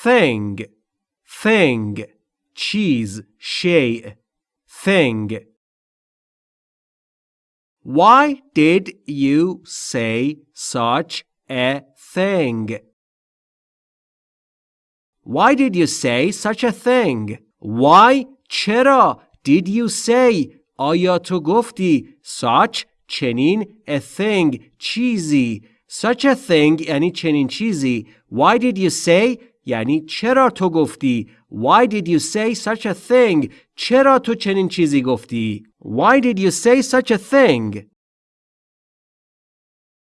thing thing چیز شیء thing Why did you say such a thing? Why did you say such a thing? Why چرا did you say آیا تو گفتی such چنین a thing چیزی such a thing یعنی چنین چیزی why did you say یعنی چرا تو گفتی why did you say such a thing چرا تو چنین چیزی گفتی why did you say such a thing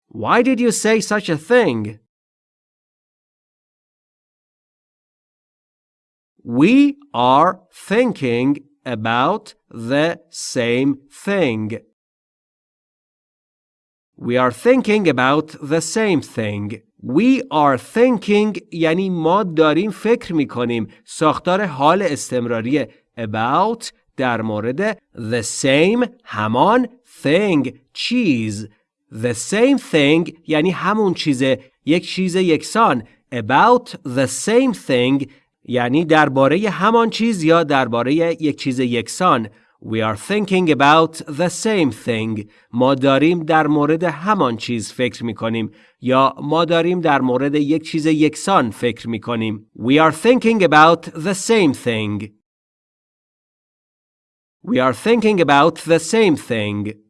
why did you say such a thing We are thinking about the same thing. We are thinking about the same thing. We are thinking یعنی ما داریم فکر می کنیم. ساختار حال استمراری about در مورد the same همان thing چیز. The same thing یعنی همون چیزه یک چیز یکسان. About the same thing یعنی درباره همان چیز یا درباره یک چیز یکسان We are thinking about the same thing. ما داریم در مورد همان چیز فکر می کنیم یا ما داریم در مورد یک چیز یکسان فکر می کنیم. We are thinking about the same thing. We are thinking about the same thing.